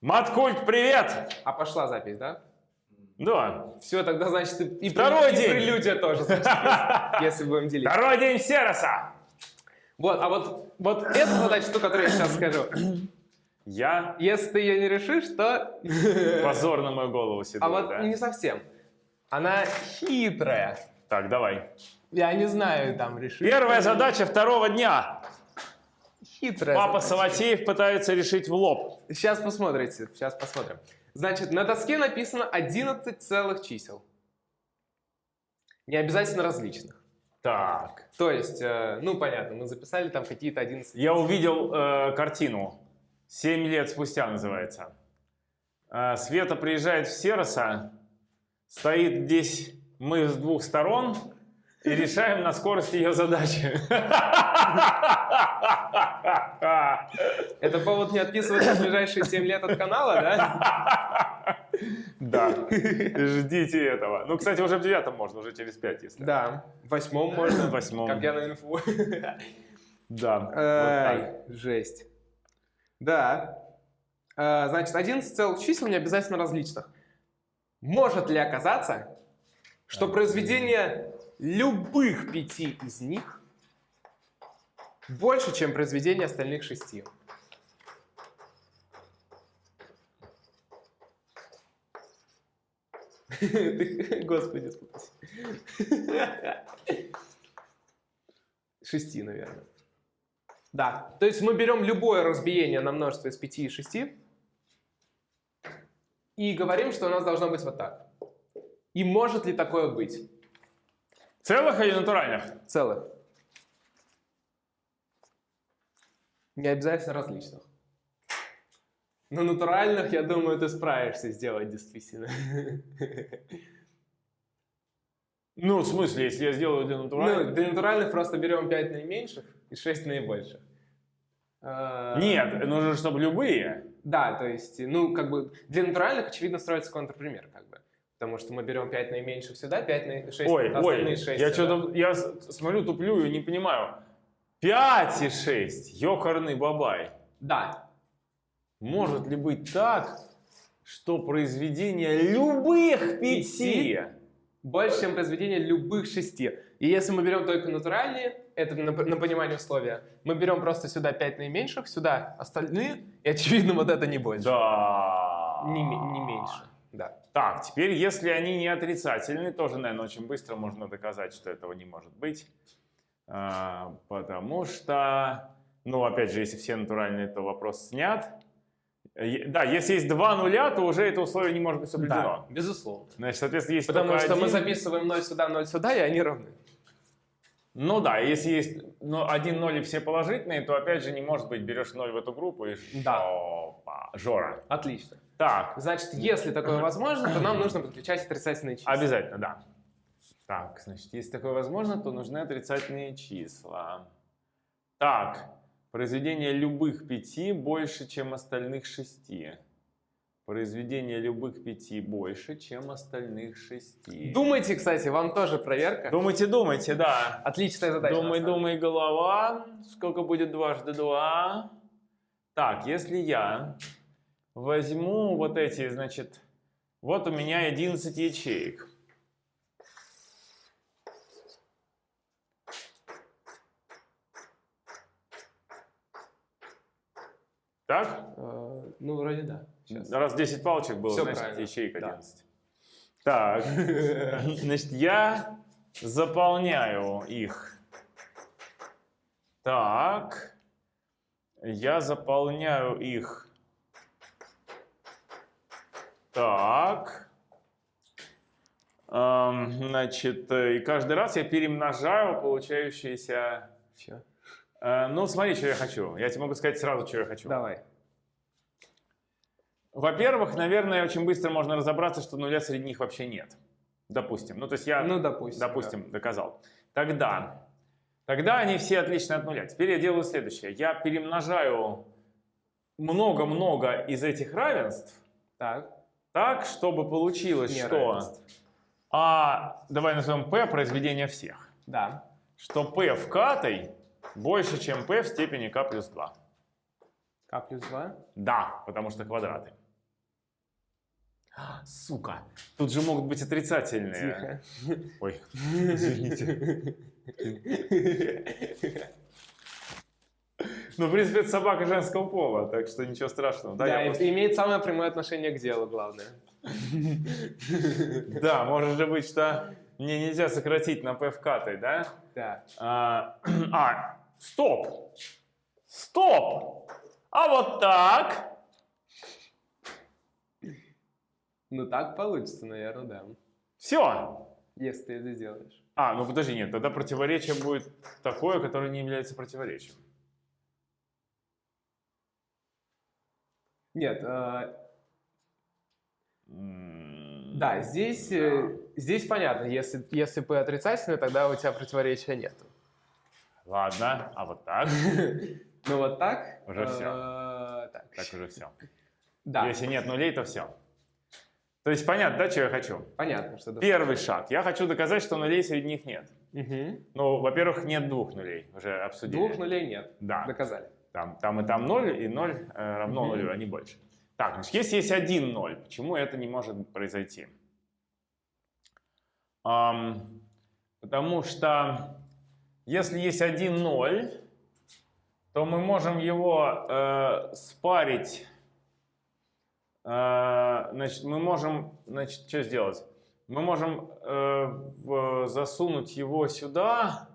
Маткульт, привет! А пошла запись, да? Да. Все, тогда значит и, Второй и день. прелюдия тоже, значит, если будем делить. Второй день Сероса. Вот, а вот, вот эта задача, ту, которую я сейчас скажу. Я Если ты ее не решишь, то... позор на мою голову седой, А вот да? не совсем. Она хитрая. Так, давай. Я не знаю, там решишь. Первая задача второго дня. Хитрая. Папа задача. Саватеев пытается решить в лоб. Сейчас посмотрите, сейчас посмотрим. Значит, на доске написано 11 целых чисел. Не обязательно различных. Так. То есть, э, ну понятно, мы записали там какие-то 11. Я увидел э, картину. «Семь лет спустя» называется. Э, Света приезжает в Сероса, стоит здесь мы с двух сторон и решаем на скорость ее задачи. Это повод не отписываться в ближайшие 7 лет от канала, да? Да, ждите этого. Ну, кстати, уже в девятом можно, уже через пять, если. Да. В восьмом можно. В восьмом. Как я на инфу. Да. жесть. Да. Э, Значит, 11 целых чисел не обязательно различных. Может ли оказаться, что произведение любых пяти из них больше, чем произведение остальных шести? Господи, спаси. Шести, наверное. Да. То есть мы берем любое разбиение на множество из 5 и 6 и говорим, что у нас должно быть вот так. И может ли такое быть? Целых или натуральных? Целых. Не обязательно различных. Но натуральных, я думаю, ты справишься сделать действительно. Ну, в смысле, если я сделаю для Ну, натуральных? для натуральных просто берем 5 наименьших и 6 наибольших. А, Нет, нужно, чтобы любые. Да, то есть, ну, как бы, для натуральных, очевидно, строится контрпример, как бы. Потому что мы берем 5 наименьших сюда, 5 на... 6, Ой, остальные ой, 6 я сюда. что-то, я смотрю, туплю и не понимаю. 5 и 6, ёкарный бабай. Да, Может ли быть так, что произведение любых пяти больше, чем произведение любых шести. И если мы берем только натуральные, это на, на понимание условия, мы берем просто сюда 5 наименьших, сюда остальные, и, очевидно, вот это не больше. Да. Не, не меньше, да. Так, теперь, если они не отрицательны, тоже, наверное, очень быстро можно доказать, что этого не может быть. А, потому что, ну, опять же, если все натуральные, то вопрос снят. Да, если есть два нуля, то уже это условие не может быть соблюдено. Да, безусловно. Значит, соответственно, есть Потому что мы один- записываем 0 сюда, 0 сюда, и они равны. Ну да, если есть ну, один ноль и все положительные, то опять же не может быть, берешь ноль в эту группу и Да. жопа, жора. Отлично. Так, Значит, если такое возможно, то нам нужно подключать отрицательные числа. обязательно, да. Так, значит, если такое возможно, то нужны отрицательные числа. Так, произведение любых пяти больше, чем остальных шести. Произведение любых пяти больше, чем остальных шести. Думайте, кстати, вам тоже проверка. Думайте, думайте, да. Отличная задача. Думай, думай, голова. Сколько будет дважды два? Так, если я возьму вот эти, значит, вот у меня 11 ячеек. Так? Э, Ну, вроде да. Сейчас. Раз 10 палочек было, Всё значит, правильно, ячеек да. 11. Так, значит, я заполняю их. Так, я заполняю их. Так. Ам, Значит, э, и каждый раз я перемножаю получающиеся... Чё? Э, Ну, смотри, что я хочу. Я тебе могу сказать сразу, что я хочу. Давай. Во-первых, наверное, очень быстро можно разобраться, что нуля среди них вообще нет. Допустим. Ну, то есть я, Ну, допустим. допустим, доказал. Тогда, тогда они все отличны от нуля. Теперь я делаю следующее. Я перемножаю много-много из этих равенств Так. так, чтобы получилось, что Неравенств. А, давай назовем P произведение всех. Да. Что P в катой больше, чем P в степени K плюс 2. К плюс 2. Да, потому что квадраты. Сука, тут же могут быть отрицательные. Тихо. Ой, извините. Ну, в принципе, это собака женского пола, так что ничего страшного. Да, Да, просто- имеет самое прямое отношение к делу, главное. да, может же быть, что мне нельзя сократить на p вкатой, да? Да. А, а, стоп! Стоп! А вот так? Ну так получится, наверное, да. Все. Если ты это сделаешь. А, ну подожди, нет, тогда противоречие будет такое, которое не является противоречием. Нет, э, да, здесь, э, здесь понятно. Если, если P отрицательный, тогда у тебя противоречия нет. Ладно, а вот так? Ну вот так. Уже всё. э, Так. Так уже все. Да, Если нет нулей, то все. То есть понятно, да, что я хочу? понятно, что... Первый шаг. Я хочу доказать, что нулей среди них нет. Мгм. Ну, во-первых, нет двух нулей. Уже обсудили. Двух нулей нет. Да. Доказали. Там, там и там ноль, и ноль э, равно Мгм. нулю, а не больше. Так, значит, если есть один ноль, почему это не может произойти? Ам, потому что если есть один ноль, то мы можем его э, спарить. Э, значит, мы можем, значит, что сделать? Мы можем э, засунуть его сюда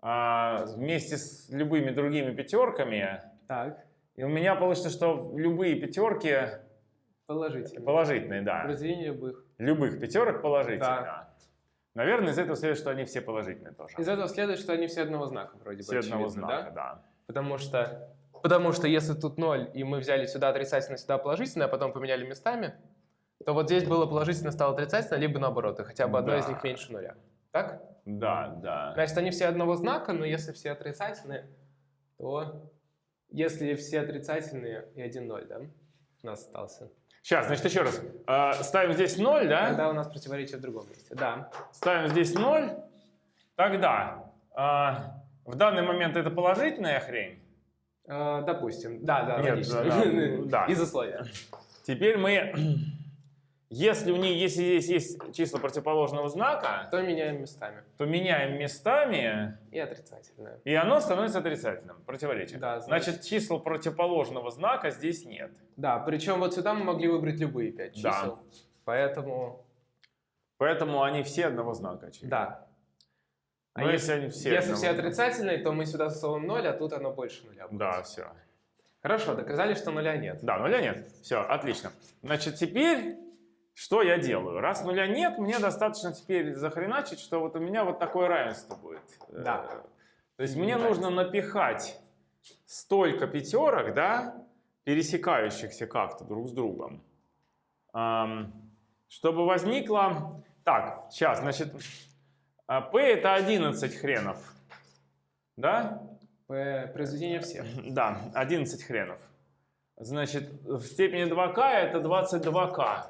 а, вместе с любыми другими пятерками. Так, И у меня получится, что любые пятерки положительно. положительные, да. Произведение любых. Любых пятерок положительные. Да. Наверное, из этого следует, что они все положительные тоже. Из этого следует, что они все одного знака вроде Все бы, одного очевидно, знака, да? да. Потому что, потому что если тут 0, и мы взяли сюда отрицательное, сюда положительное, а потом поменяли местами, то вот здесь было положительное, стало отрицательное, либо наоборот, и хотя бы одно из Да. них меньше нуля. Так? Да, да. Значит, они все одного знака, но если все отрицательные, то если все отрицательные и один ноль, да, у нас остался. Сейчас, значит, еще раз. А, ставим здесь 0, да? Тогда у нас противоречие в другом месте. Да. Ставим здесь 0. Тогда а, в данный момент это положительная хрень. Э, допустим. Да, да, Нет, логично. да, да, да. Из условия. Теперь мы, если у них, если здесь есть числа противоположного знака, То меняем местами. то меняем местами, И отрицательное. и оно становится отрицательным. Противоречие. Да, значит- Значит, числа противоположного знака здесь нет. Да, причем вот сюда мы могли выбрать любые пять Да. чисел. Поэтому, Поэтому они все одного знака, очевидно. да. А Но если, если они все если все отрицательные, то мы сюда засовываем 0, а тут оно больше нуля. будет. Да, все. Хорошо, доказали, что нуля нет. Да, нуля нет. Все, отлично. Значит, теперь что я делаю? Раз нуля нет, мне достаточно теперь захреначить, что вот у меня вот такое равенство будет. Да. Э, То есть мне нужно напихать столько пятерок, да, пересекающихся как-то друг с другом, чтобы возникло... Так, сейчас, значит, а, P это 11 хренов, да? П- Произведение всех. Да, 11 хренов. Значит, в степени 2k это 22k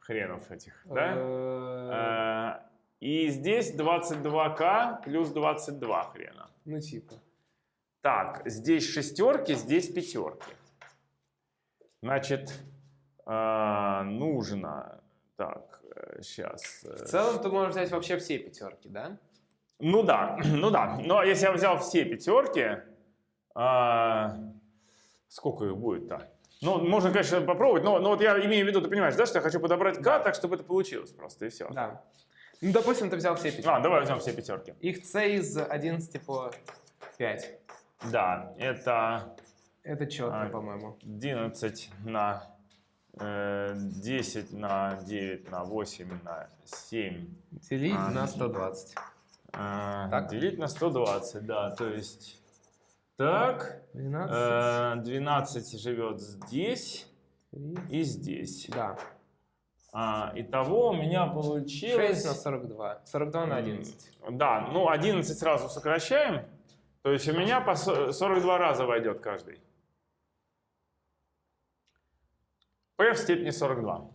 хренов этих, да? Э, Э, И здесь 22k плюс 22 хрена. Ну, типа. Так, здесь шестерки, здесь пятерки. Значит, э, нужно... Так, сейчас... В целом ты можешь взять вообще все пятерки, да? Ну да, ну да. Но если я взял все пятерки, а, сколько их будет-то? Ну, можно, конечно, попробовать, но, но вот я имею в виду, ты понимаешь, да, что я хочу подобрать К так, чтобы это получилось просто, и все. Да. Ну, допустим, ты взял все пятерки. А, давай возьмем все пятерки. Их c из 11 по 5. Да, это Это четко, А, по-моему. 11 на э, 10 на 9 на 8 на 7. Делить А. на 120. э, Так. Делить на 120, да, то есть... Так, 12. э, 12 живет здесь и здесь. Да. А, итого у меня получилось... 6 на 42. 42 на 11. М, Да, ну 11 сразу сокращаем. То есть у меня по со- 42 раза войдет каждый. P в степени 42.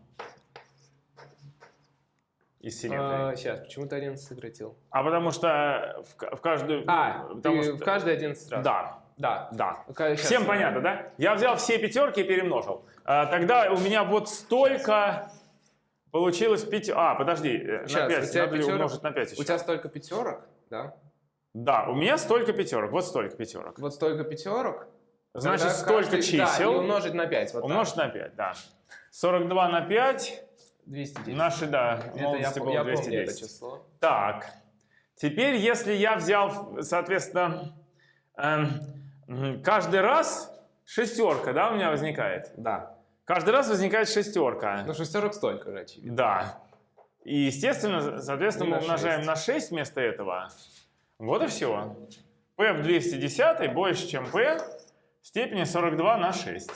Из симметрии. сейчас, почему ты 11 сократил? А потому что в, в каждую... А, потому ты что- в каждый 11 раз. Да, Да. да. Ка- щас Всем я- понятно, да? Я взял все пятерки и перемножил. А, тогда у меня вот столько Получилось 5... А, подожди, э, на Щас, 5. у тебя Надо ли пятерок? умножить на 5 еще? У тебя столько пятерок, да? Да, у меня столько пятерок. Вот столько пятерок. Вот столько пятерок. Значит, Тогда столько каждый- Да, чисел умножить на 5. Вот умножить на 5, да. 42 на 5. так. 210. Наши, да, молодости было я помню 210. это число. Так, теперь, если я взял, соответственно, м, каждый раз шестерка, да, у меня возникает? Да. Каждый раз возникает шестерка. Ну, шестерок столько же, очевидно. Да. И, естественно, соответственно, И мы на умножаем шесть. на 6 вместо этого. Вот и все. p в 210 больше, чем p степени 42 на 6.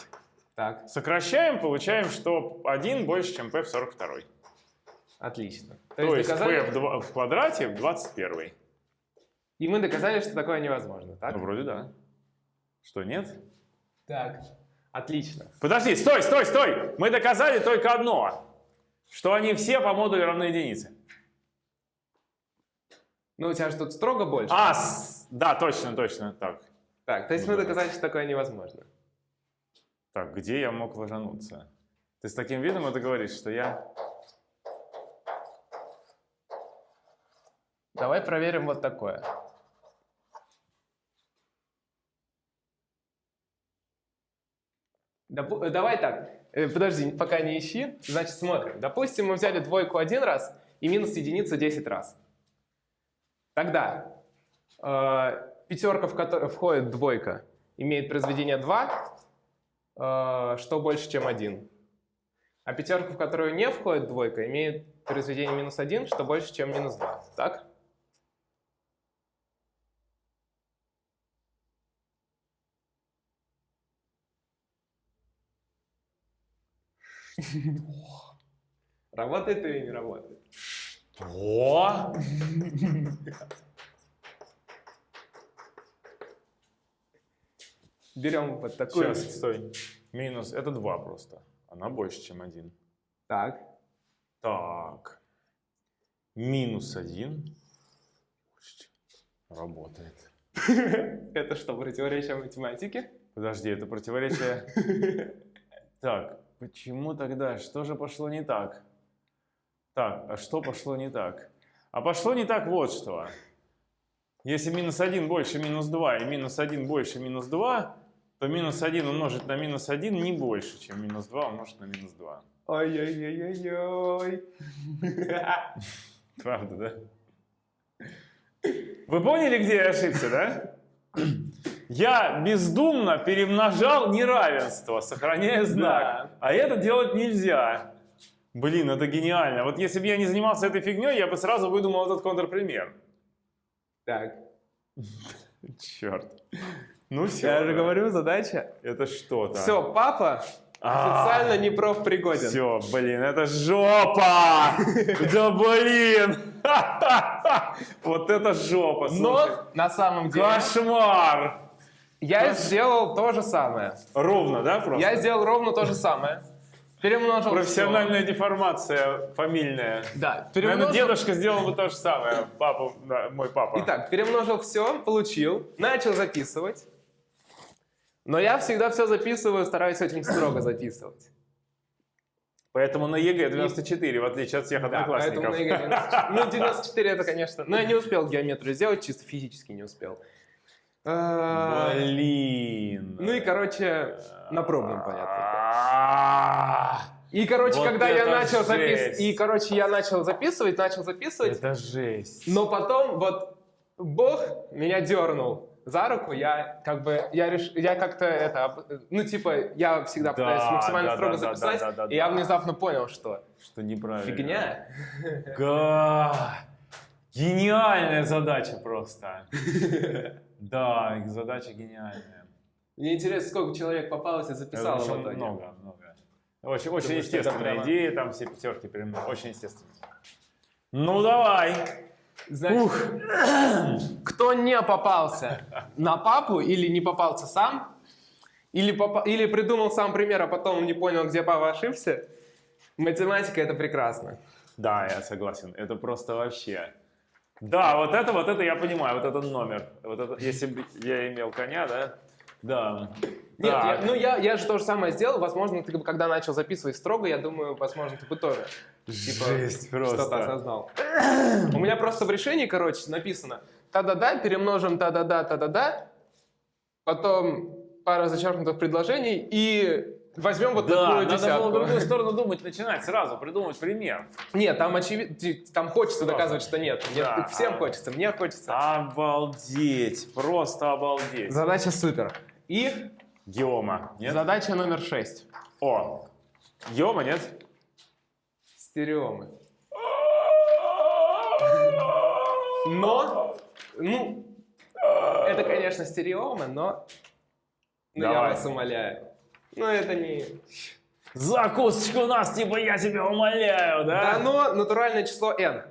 Так, Сокращаем, получаем, что 1 больше, чем p в 42. отлично. То, То есть доказали- p в, квадрате в 21. И мы доказали, что такое невозможно, так? Ну, вроде да. Что, нет? Так. Отлично. Подожди, стой, стой, стой! Мы доказали только одно, что они все по модулю равны единице. Ну, у тебя же тут строго больше. А, да, точно, точно, так. Так, то есть мы доказали, что такое невозможно. Так, где я мог ложануться? Ты с таким видом это говоришь, что я... Давай проверим вот такое. Допу- э, Давай так, э, подожди, пока не ищи. Значит, смотрим. Допустим, мы взяли двойку один раз и минус единицу 10 раз. Тогда э, пятерка, в которую входит двойка, имеет произведение 2, э, что больше, чем 1. А пятерка, в которую не входит двойка, имеет произведение минус 1, что больше, чем минус 2. Так? Работает или не работает? О! Берем вот такую. Сейчас, стой. Минус, это 2 просто. Она больше, чем 1. Так. Так. Минус 1. Работает. Это что, противоречие математике? Подожди, это противоречие... Так, почему тогда? Что же пошло не так? Так, а что пошло не так? А пошло не так вот что. Если минус 1 больше минус 2 и минус 1 больше минус 2, то минус 1 умножить на минус 1 не больше, чем минус 2 умножить на минус 2. Ой-ой-ой-ой-ой. Правда, да? Вы поняли, где я ошибся, да? Я бездумно перемножал неравенство, сохраняя знак. Да. А это делать нельзя. Блин, это гениально. Вот если бы я не занимался этой фигней, я бы сразу выдумал этот контрпример. Так. Черт. Ну все. Я же говорю, задача. Это что-то. Все, папа А. официально не профпригоден. Все, блин, это жопа! Да блин! Вот это жопа. Но на самом деле Кошмар! я сделал то же самое. Ровно, да, просто? Я сделал ровно то же самое. Перемножил Профессиональная деформация фамильная. Да, Наверное, перемножил. дедушка сделал бы то же самое, папа, да, мой папа. Итак, перемножил все, получил, начал записывать. Но я всегда все записываю, стараюсь очень строго записывать. Поэтому на ЕГЭ 94, в отличие от всех Да, одноклассников. поэтому на ЕГЭ 94. Ну, 94 это, конечно. Но я не успел геометрию сделать, чисто физически не успел. А, Блин. Ну и, короче, на пробном, понятно. И, короче, Вот когда я начал записывать, и, короче, я начал записывать, начал записывать, Это жесть. но потом вот Бог меня дернул за руку, я как бы, я реш... я как-то это, ну типа, я всегда Да, пытаюсь максимально да, строго да, да, записать, да, да, и я да. внезапно понял, что Что неправильно. фигня. Га. Гениальная задача просто. Да, их задача гениальная. Мне интересно, сколько человек попалось и записало в итоге. много, много. Очень, очень естественная идея, там все пятерки прям очень естественно. Ну давай. Значит, кто не попался на папу или не попался сам, или, попа- или придумал сам пример, а потом не понял, где папа ошибся, математика это прекрасно. Да, я согласен. Это просто вообще. Да, вот это, вот это я понимаю, вот этот номер. Вот это, если бы я имел коня, да, Да. Нет, Так. я- ну я, я же то же самое сделал. Возможно, ты когда начал записывать строго, я думаю, возможно, ты бы тоже типа, Жесть просто. что-то осознал. У меня просто в решении, короче, написано та-да-да, перемножим та-да-да, та-да-да, потом пара зачеркнутых предложений и возьмем вот да, такую надо десятку. было в другую сторону думать, начинать сразу, придумать пример. Нет, там очевидно, там хочется Просто. доказывать, что нет. Нет, Да. всем хочется, мне хочется. Обалдеть, просто обалдеть. Задача супер. И Геома, нет? задача номер 6. О, Геома, нет? Стереомы. Но, ну, это, конечно, стереомы, но, ну, я Давай. вас умоляю. Ну, это не... Закусочка у нас, типа, я тебя умоляю, да? Дано натуральное число n.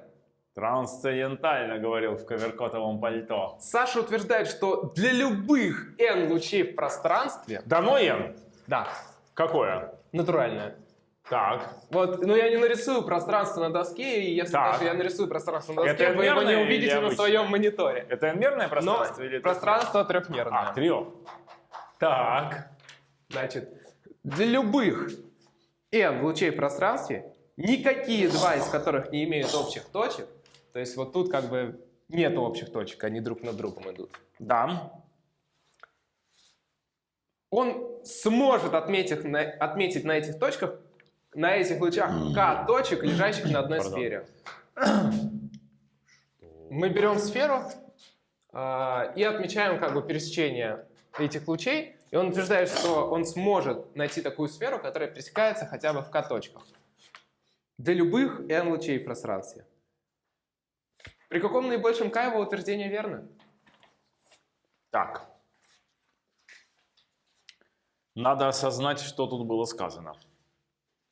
Трансцендентально говорил в коверкотовом пальто. Саша утверждает, что для любых n лучей в пространстве... Дано N? Да, Какое? натуральное. Так. Вот, ну я не нарисую пространство на доске, и если Так. даже я нарисую пространство на доске, Это вы его не увидите или на своем мониторе. Это мерное Но пространство или это- пространство трехмерное. А, трех. Так. Значит, для любых n лучей в пространстве, никакие два из которых не имеют общих точек, то есть вот тут как бы нет общих точек, они друг над другом идут, Да. он сможет отметить на, отметить на этих точках, на этих лучах k точек, лежащих на одной сфере. Мы берем сферу а, и отмечаем как бы пересечение этих лучей, и он утверждает, что он сможет найти такую сферу, которая пересекается хотя бы в k точках. Для любых n лучей в пространстве. При каком наибольшем k его утверждение верно? Так. Надо осознать, что тут было сказано.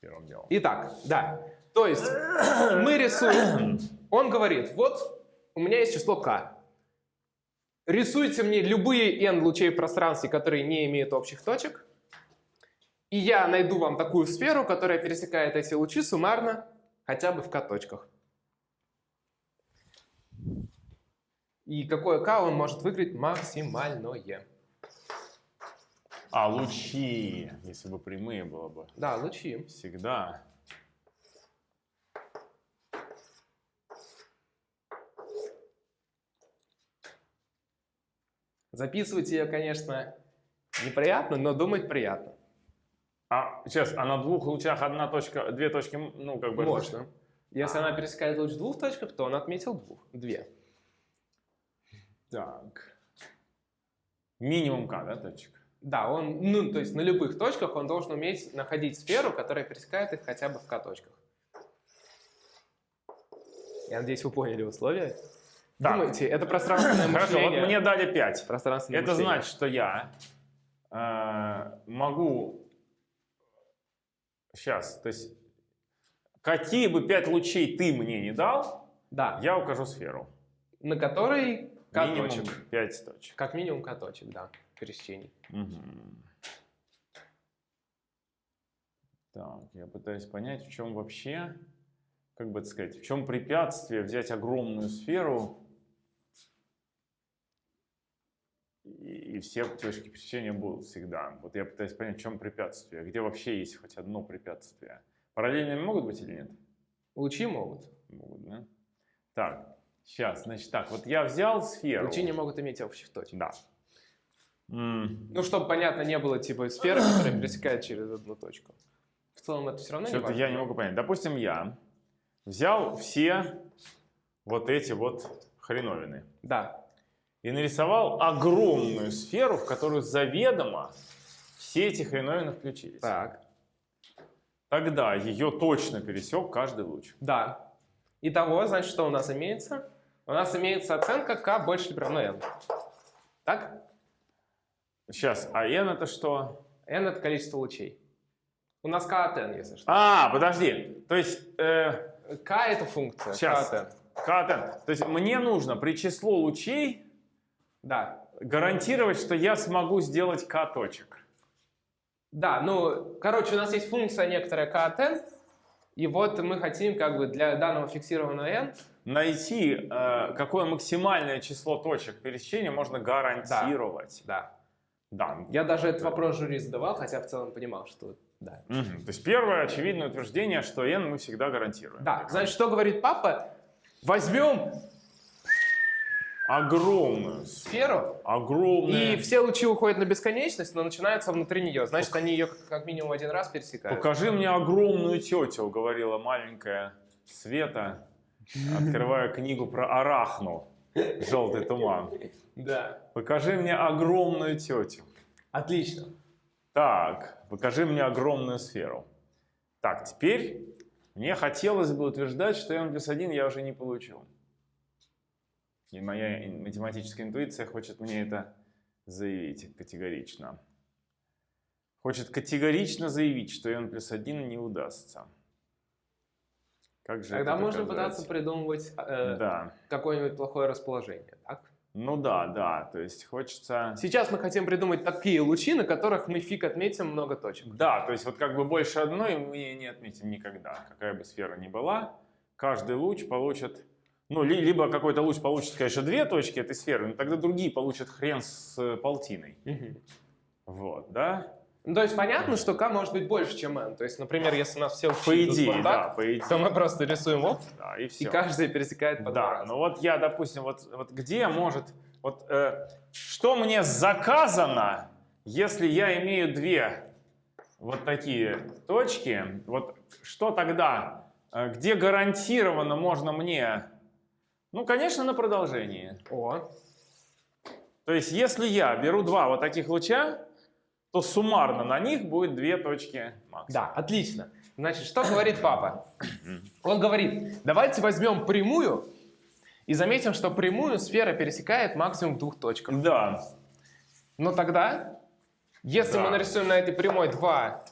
Первым делом. Итак, да. То есть мы рисуем. Он говорит, вот у меня есть число k. Рисуйте мне любые n лучей в пространстве, которые не имеют общих точек. И я найду вам такую сферу, которая пересекает эти лучи суммарно хотя бы в k точках. И какое k он может выиграть максимальное. А, лучи. Если бы прямые было бы. Да, лучи. Всегда. Записывать ее, конечно, неприятно, но думать приятно. А, сейчас, а на двух лучах одна точка, две точки, ну, как бы... Можно. Если она пересекает луч в двух точках, то он отметил двух. Две. Так. Минимум К, да, точек? Да, он, ну, то есть на любых точках он должен уметь находить сферу, которая пересекает их хотя бы в К-точках. Я надеюсь, вы поняли условия. Так. Думайте, это пространственное Хорошо, вот мышление. мне дали 5. Пространственное Это мышление. значит, что я э, могу... Сейчас, то есть... Какие бы пять лучей ты мне не дал, Да, я укажу сферу. на которой Минимум К-точек. 5 точек. Как минимум К-точек, да, пересечений. Мгм. Так, я пытаюсь понять, в чем вообще, как бы это сказать, в чем препятствие взять огромную сферу и, и все точки пересечения будут всегда. Вот я пытаюсь понять, в чем препятствие, где вообще есть хоть одно препятствие. Параллельными могут быть или нет? Лучи могут. Могут, да? Так, сейчас, значит так, вот я взял сферу. Лучи не могут иметь общих точек. Да. М, Ну, чтобы, понятно, не было типа сферы, которая пересекает через одну точку. В целом это все равно не Что-то важно. я не могу понять. Допустим, я взял все вот эти вот хреновины Да, и нарисовал огромную сферу, в которую заведомо все эти хреновины включились. так. Тогда ее точно пересек каждый луч. Да. Итого, значит, что у нас имеется? У нас имеется оценка k больше или равно n. Так? Сейчас, а n это что? n это количество лучей. У нас k от n, если что. А, подожди. То есть, э, k это функция. Сейчас. k от n. K от n. То есть мне нужно при число лучей Да. гарантировать, что я смогу сделать k точек. Да, ну, короче, у нас есть функция некоторая k от n, и вот мы хотим как бы для данного фиксированного n найти, э, какое максимальное число точек пересечения можно гарантировать. Да. Да. Я даже этот вопрос жюри задавал, хотя в целом понимал, что да. Мгм. То есть первое очевидное утверждение, что n мы всегда гарантируем. Да, значит, что говорит папа? Возьмем Огромную. сферу, Огромную. и все лучи уходят на бесконечность, но начинаются внутри нее. Значит, они ее как минимум один раз пересекают. Покажи мне огромную тетю, говорила маленькая Света, открывая книгу про арахну. Желтый туман. Да. Покажи мне огромную тетю. Отлично. Так, покажи мне огромную сферу. Так, теперь мне хотелось бы утверждать, что n плюс 1 я уже не получу. И моя математическая интуиция хочет мне это заявить категорично. Хочет категорично заявить, что n плюс 1 не удастся. Как же Тогда можно пытаться придумывать э, Да. какое-нибудь плохое расположение. Так? Ну да, да. То есть хочется... Сейчас мы хотим придумать такие лучи, на которых мы фиг отметим много точек. Да, то есть вот как бы больше одной мы не отметим никогда. Какая бы сфера ни была, каждый луч получит... Ну, ли- либо какой-то луч получит, конечно, две точки этой сферы, но тогда другие получат хрен с полтиной. Вот, да? Ну, то есть понятно, что k может быть больше, чем n. То есть, например, если у нас все По идее, вот да, так, по идее. то мы просто рисуем оп, Да, и и все. каждый пересекает по Да, раза. ну вот я, допустим, вот, вот где может... Вот э, что мне заказано, если я имею две вот такие точки, вот что тогда, э, где гарантированно можно мне... Ну, конечно, на продолжении. О, То есть, если я беру два вот таких луча, то суммарно на них будет две точки максимум. да, отлично. Значит, что говорит папа? Он говорит, давайте возьмем прямую и заметим, что прямую сфера пересекает максимум в двух точках. Да, Но тогда, если Да. мы нарисуем на этой прямой два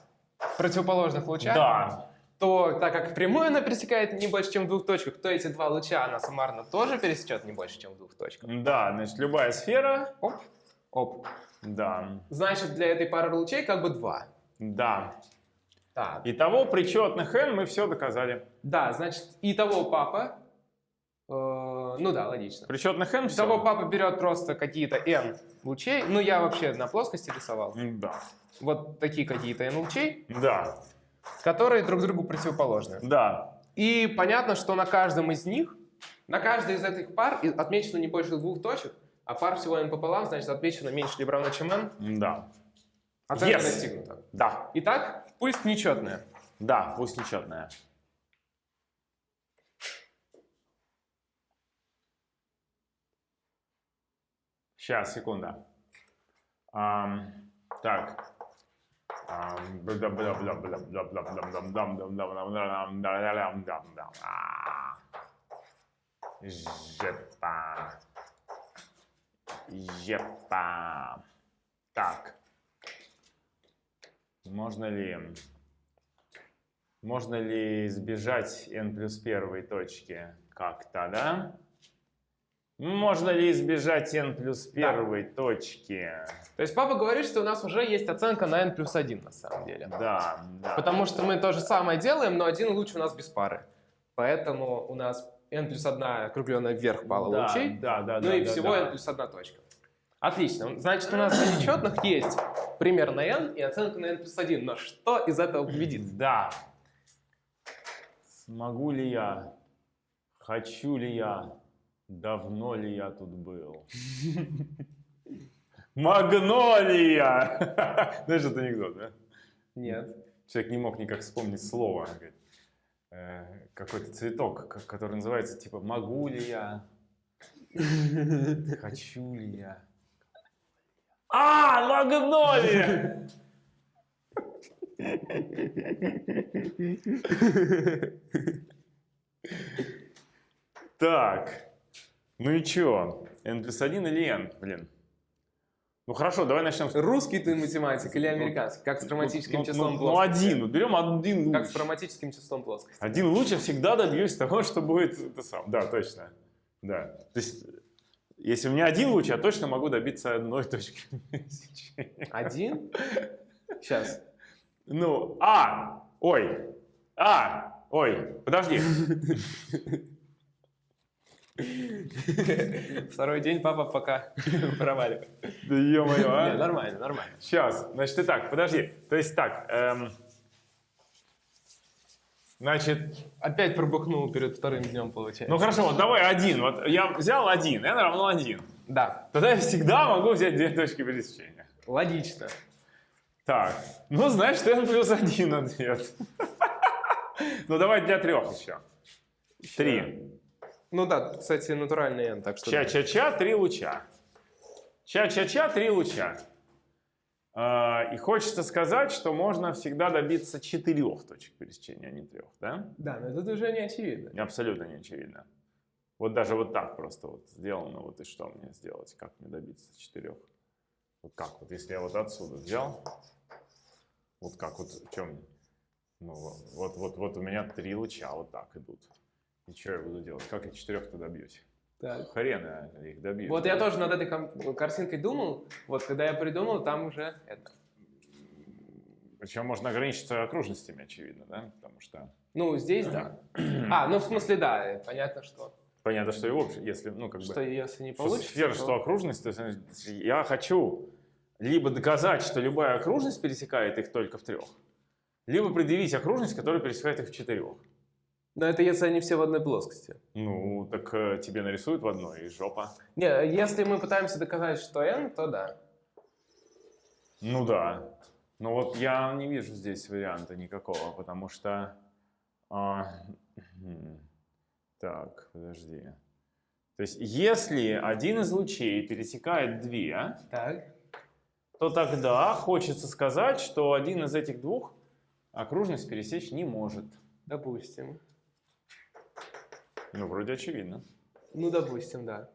противоположных луча, да, то так как прямую она пересекает не больше, чем в двух точках, то эти два луча она суммарно тоже пересечет не больше, чем в двух точках. да, значит, любая сфера, Оп, оп. да, Значит, для этой пары лучей как бы два. да. Так. Итого при четных n мы все доказали. Да, значит, и того папа... э, ну да, логично. При четных n все. того папа берет просто какие-то n лучей. Ну, я вообще на плоскости рисовал. Да, Вот такие какие-то n лучей, да, которые друг другу противоположны. да, И понятно, что на каждом из них, на каждой из этих пар отмечено не больше двух точек, а пар всего n пополам, значит, отмечено меньше либо равно, чем n. да, Оценка Yes. достигнута. да, Итак, пусть нечетная. да, пусть нечетная. Сейчас, секунда. Ам, так. Ам, Епа. Так. Можно ли, можно ли избежать n плюс первой точки как-то, да? Можно ли избежать n плюс первой да. точки? То есть папа говорит, что у нас уже есть оценка на n плюс 1 на самом деле. Да, да. Потому что мы то же самое делаем, но один лучше у нас без пары. Поэтому у нас n плюс 1 округленная вверх пала да, лучей, Да, да, ну да, и да, всего да. n плюс 1 точка. Отлично. Значит, у нас для нечетных есть пример на n и оценка на n плюс 1. Но что из этого победит? Да. Смогу ли я? Хочу ли я? Давно ли я тут был? Магнолия! Знаешь, это анекдот, да? Нет. Человек не мог никак вспомнить слово. Говорит, Какой-то цветок, который называется типа «Могу ли я? Хочу ли я?» А, магнолия! Так, ну и чё? N плюс 1 или N, блин? Ну хорошо, давай начнем с... Русский ты математик или американский? Как с хроматическим ну, числом ну, ну, плоскости? один, вот берем один луч. Как с хроматическим числом плоскости? Один луч я всегда добьюсь того, что будет это сам. Да, точно. Да. То есть, если у меня один луч, я точно могу добиться одной точки. Один? Сейчас. Ну, а, ой, а, ой, подожди. Второй день папа пока проваливает. Да ё-моё, а? нормально, нормально. Сейчас, значит, и так, подожди. То есть так, эм, значит, Опять пробухнул перед вторым днем, получается. ну хорошо, вот давай один. Вот я взял один, n равно один. Да, Тогда я всегда могу взять две точки пересечения. логично. Так, ну значит n плюс один ответ. Ну давай для трех еще. Три. Ну да, кстати, натуральный n, так что... Ча-ча-ча, три луча. Ча-ча-ча, три луча. А, И хочется сказать, что можно всегда добиться четырех точек пересечения, а не трех, да? Да, но это уже не очевидно. Абсолютно не очевидно. Вот даже вот так просто вот сделано, вот и что мне сделать, как мне добиться четырех? Вот как вот, если я вот отсюда взял, вот как вот, в чем, ну вот, вот, вот у меня три луча вот так идут. И что я буду делать? Как я четырех-то добьюсь? Так. Хрен я их добьюсь. Вот я тоже над этой картинкой думал, вот когда я придумал, там уже это... Причем можно ограничиться окружностями, очевидно, да? Потому что Ну, здесь да. А, ну в смысле да, э, понятно, что, понятно, что и общее, если, ну, как бы... что если не что получится, сфера, то- что окружность, то есть я хочу либо доказать, что любая окружность пересекает их только в трех, либо предъявить окружность, которая пересекает их в четырех. Но это если они все в одной плоскости. Ну, так э, тебе нарисуют в одной, и жопа. Не, если мы пытаемся доказать, что n, то да. Ну да. Но вот я не вижу здесь варианта никакого, потому что... а, так, подожди. То есть, если один из лучей пересекает две, Так. то тогда хочется сказать, что один из этих двух окружность пересечь не может. Допустим. Ну, вроде очевидно. Ну, допустим, да.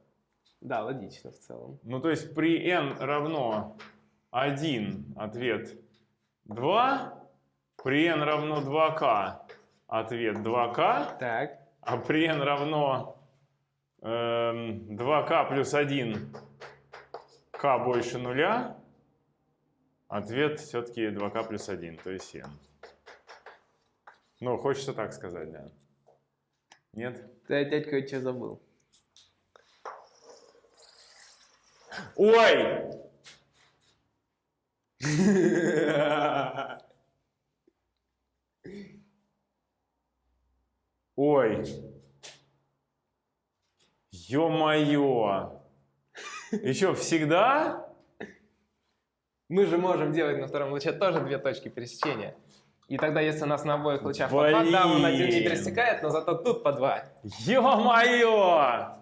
Да, логично в целом. Ну, то есть при n равно 1 ответ 2, при n равно 2k ответ 2k, Так. а при n равно эм, 2k плюс 1 k больше нуля, ответ все-таки 2k плюс 1, то есть n. Ну, хочется так сказать, да. Нет? Ты опять кое-что забыл. Ой! Ой! Ё-моё! Еще всегда? Мы же можем делать на втором луче тоже две точки пересечения. И тогда, если у нас на обоих лучах по два, да, он один не Блин. пересекает, но зато тут по два. Ё-моё!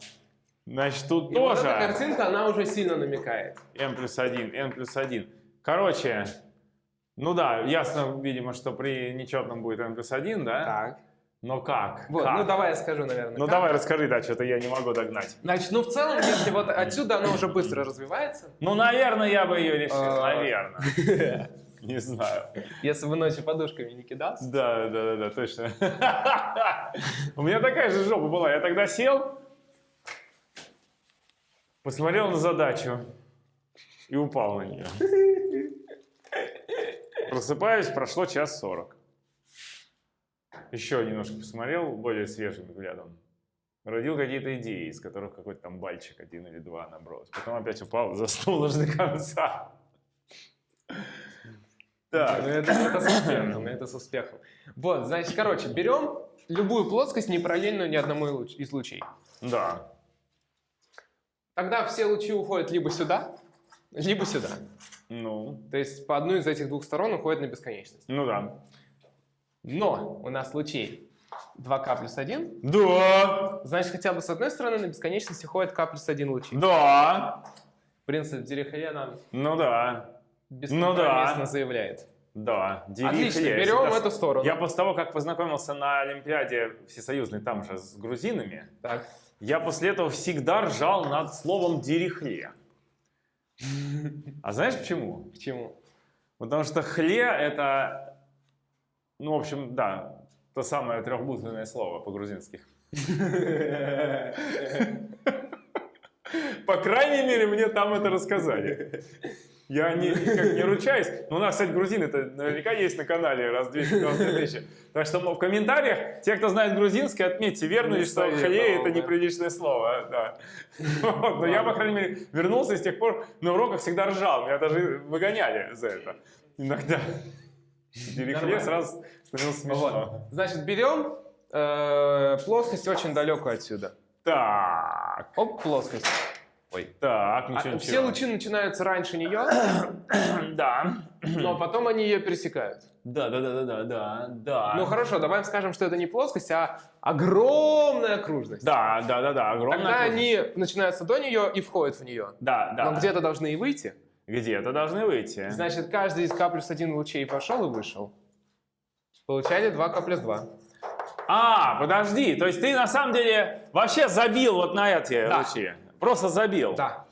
Значит, тут И вот тоже эта картинка, она уже сильно намекает. n плюс 1, n плюс 1. Короче, ну да, ясно, видимо, что при нечетном будет n плюс 1, да? Так. Но как? Вот, Как? ну давай я скажу, наверное. Ну как. давай расскажи, да, что-то я не могу догнать. Значит, ну в целом, если вот отсюда она уже быстро развивается, Ну, наверное, я бы ее решил, А. наверное. Не знаю. если бы ночью подушками не кидался. Да, да, да, да, точно. У меня такая же жопа была. Я тогда сел, посмотрел на задачу и упал на нее. Просыпаюсь, прошло час сорок. Еще немножко посмотрел более свежим взглядом. Родил какие-то идеи, из которых какой-то там бальчик один или два наброс. Потом опять упал, заснул аж до конца. Ну, Так, это, это с успехом, это с успехом. Вот, значит, короче, берем любую плоскость, не параллельную ни одному из луч- из лучей. да. Тогда все лучи уходят либо сюда, либо сюда. Ну, То есть по одной из этих двух сторон уходит на бесконечность. ну да. Но у нас лучей 2k плюс 1, Да, значит, хотя бы с одной стороны на бесконечности ходит k плюс 1 лучи. да, Принцип Дирихле нам ну да, бескомпромиссно да. заявляет. да. Дирихле. Отлично, берем Всегда- эту сторону. Я после того, как познакомился на Олимпиаде всесоюзной там же с грузинами, Так. я после этого всегда ржал над словом «дирихле». А знаешь почему? Почему? Потому что «хле» — это, ну, в общем, да, то самое трехбуквенное слово по-грузински. По крайней мере, мне там это рассказали. Я не, никак не ручаюсь. Но у нас, кстати, грузин, это наверняка есть на канале раз 290 тысяч. Так что в комментариях, те, кто знает грузинский, отметьте, верно ли, что хлей это неприличное слово. Да. Вот, Но я, по крайней мере, вернулся и с тех пор на уроках всегда ржал. Меня даже выгоняли за это. Иногда. Нормально. сразу становилось смешно. Значит, берем э, плоскость очень далекую отсюда. Так, Оп, плоскость. Ой, так, А, ничего, все ничего. лучи начинаются раньше нее, Да. но потом они ее пересекают. Да, да, да, да, да, да, да. Ну хорошо, давай скажем, что это не плоскость, а огромная окружность. Да, да, да, да, огромная Тогда окружность. они начинаются до нее и входят в нее. Да, да. Но где-то должны и выйти. Где-то должны выйти. Значит, каждый из К плюс 1 лучей пошел и вышел. Получали 2 К плюс 2. А, подожди, то есть ты на самом деле вообще забил вот на эти Да. лучи? Просто забил? Да,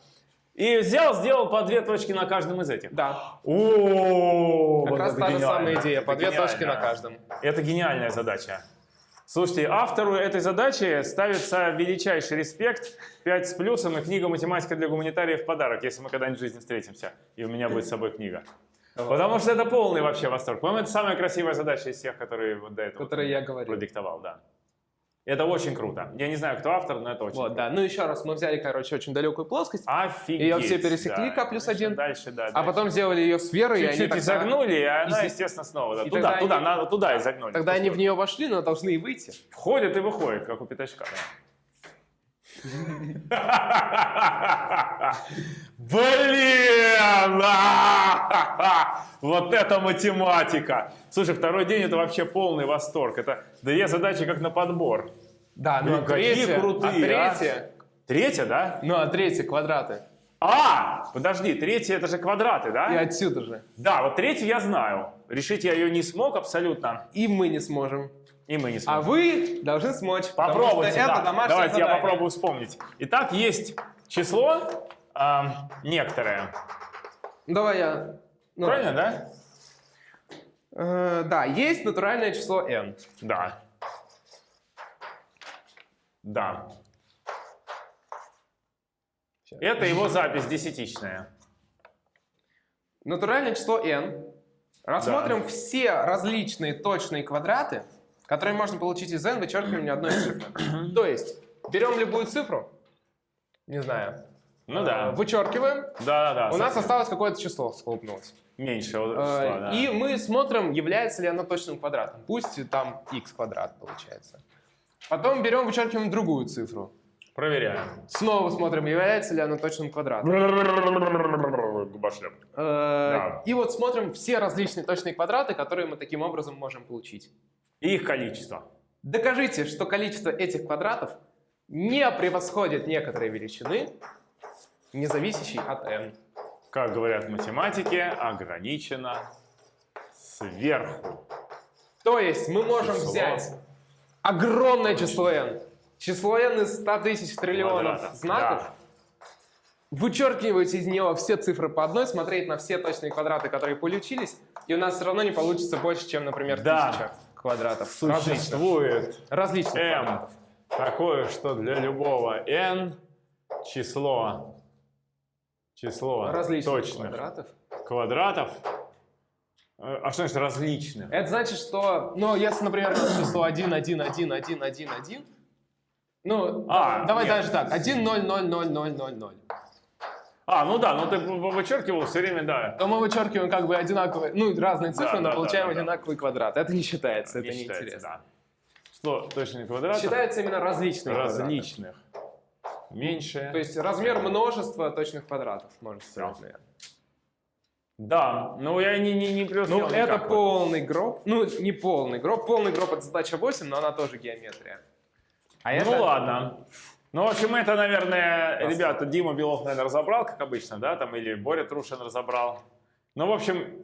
И взял, сделал по две точки на каждом из этих? да. О, Как вот раз та же самая идея, по Это две точки на каждом. Это гениальная задача. Слушайте, автору этой задачи ставится величайший респект, 5 с плюсом и книга «Математика для гуманитариев» в подарок, если мы когда-нибудь в жизни встретимся, и у меня будет с собой книга. Потому что это полный вообще восторг. По-моему, это самая красивая задача из всех, которые вот до этого Которые я говорил. продиктовал, да. Это очень круто. Я не знаю, кто автор, но это очень Вот, круто. да. Ну еще раз, мы взяли, короче, очень далекую плоскость, Офигеть. Её все пересекли, да. К плюс один. Дальше, да. а дальше. потом сделали ее сферой, и они Чуть-чуть тогда, изогнули, и она, и- естественно, снова. да. и Туда, туда, они- надо, туда изогнули. тогда они в нее вошли, но должны и выйти. Входит и выходит, как у пятачка. да. Блин! Вот это математика! Слушай, второй день это вообще полный восторг. Это две задачи как на подбор. Да, ну а какие третья, крутые, а а. третья, Третья, да? ну а третья квадраты. А, подожди, третья это же квадраты, да? И отсюда же. Да, вот третью я знаю. Решить я ее не смог абсолютно. И мы не сможем. И мы не А сможем. вы должны смочь. потому Попробуйте, это да. домашнее Давайте я задание. попробую вспомнить. Итак, есть число а, некоторое. Ну, Давай я. ну, Правильно, да? э, да, есть натуральное число n. Да. Да. Это его запись десятичная. Натуральное число n. Рассмотрим все различные точные квадраты, которые можно получить из n вычеркиванием одной цифры. То есть, берем любую цифру, не знаю, Ну э, да. вычеркиваем, Да, да, да. у нас осталось какое-то число, схлопнулось. меньше. вот Э, числа, да. И мы смотрим, является ли оно точным квадратом. Пусть там x квадрат получается. Потом берем, вычеркиваем другую цифру. Проверяем. Снова смотрим, является ли оно точным квадратом. Губошлеп. Э, Да. И вот смотрим все различные точные квадраты, которые мы таким образом можем получить. И их количество. Докажите, что количество этих квадратов не превосходит некоторые величины, не зависящей от n. Как говорят математики, ограничено сверху. То есть мы можем Число. взять огромное число n, число n из 100 тысяч триллионов Квадратов. знаков, Да. вычеркивать из него все цифры по одной, смотреть на все точные квадраты, которые получились, и у нас все равно не получится больше, чем, например, Да. тысяча квадратов. Различных. Существует Различных m квадратов. такое, что для любого n число число Различных точных квадратов. квадратов. Э, А что значит различных? Это значит, что, ну, если, например, число 1, 1, 1, 1, 1, 1, ну, А, да- давай нет. даже так, 1, 0, 0, 0, 0, 0, 0. А, ну да, ну ты вычеркивал все время, да. То мы вычеркиваем как бы одинаковые, ну, разные цифры, Да, но да, получаем да, да, да. одинаковый квадрат. Это не считается, это Не считается, неинтересно. да. Число точных квадратов Считается именно квадраты. различных. Меньше. То есть размер множества точных квадратов, можно сказать, наверное. Да, но я не, не, не преуспел Ну, это никак. полный гроб. Ну, не полный гроб. Полный гроб — это задача 8, но она тоже геометрия. А Ну это... ладно. Ну, в общем, это, наверное, Просто. ребята, Дима Белов, наверное, разобрал, как обычно, да, там, или Боря Трушин разобрал. Ну, в общем,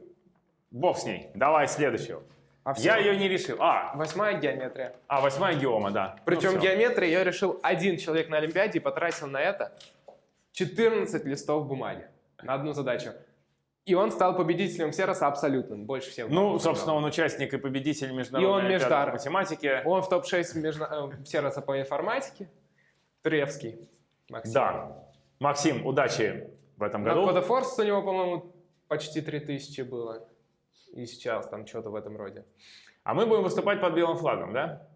бог с ней. Давай следующую. А Я всё. ее не решил. А, Восьмая геометрия. а восьмая геома, да. Причем ну, геометрия я решил один человек на Олимпиаде и потратил на это 14 листов бумаги на одну задачу. И он стал победителем Сероса абсолютным, больше всех. Ну, собственно, он участник и победитель И международной он олимпиады междар. по математике. Он в топ-6 межна- э, Сероса по информатике. Тревский. Максим. Да. Максим, удачи в этом На году. Coda Force у него, по-моему, почти 3000 было. И сейчас там что-то в этом роде. А мы будем выступать под белым флагом, да?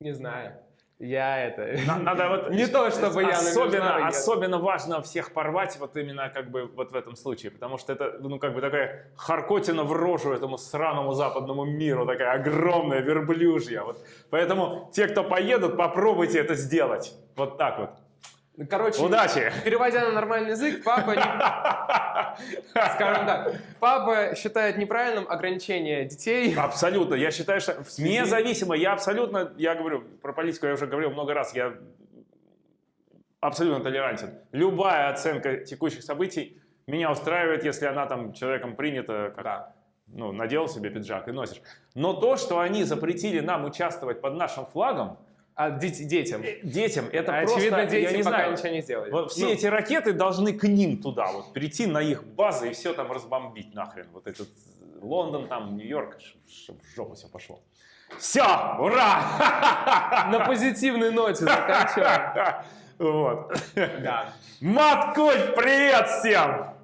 Не знаю. Я это... На- Надо вот Не то, чтобы я особенно, особенно важно всех порвать вот именно как бы вот в этом случае, потому что это ну как бы такая харкотина в рожу этому сраному западному миру, такая огромная верблюжья. Вот. Поэтому те, кто поедут, попробуйте это сделать. Вот так вот. Короче, Удачи! переводя на нормальный язык, папа, не- скажем так, папа считает неправильным ограничение детей. Абсолютно. Я считаю, что независимо, я абсолютно, я говорю, про политику я уже говорил много раз, я абсолютно толерантен. Любая оценка текущих событий меня устраивает, если она там человеком принята, как, Да. ну, надел себе пиджак и носишь. Но то, что они запретили нам участвовать под нашим флагом, А дет- детям. э, детям, это Очевидно, просто, дети я не пока знаю, ничего не сделали. вот все Ну, эти ракеты должны к ним туда, вот прийти на их базы и все там разбомбить нахрен. Вот этот Лондон, там, Нью-Йорк, чтобы в жопу все пошло. Все, ура! На позитивной ноте заканчиваем. Вот. Да. Маткуль, привет всем!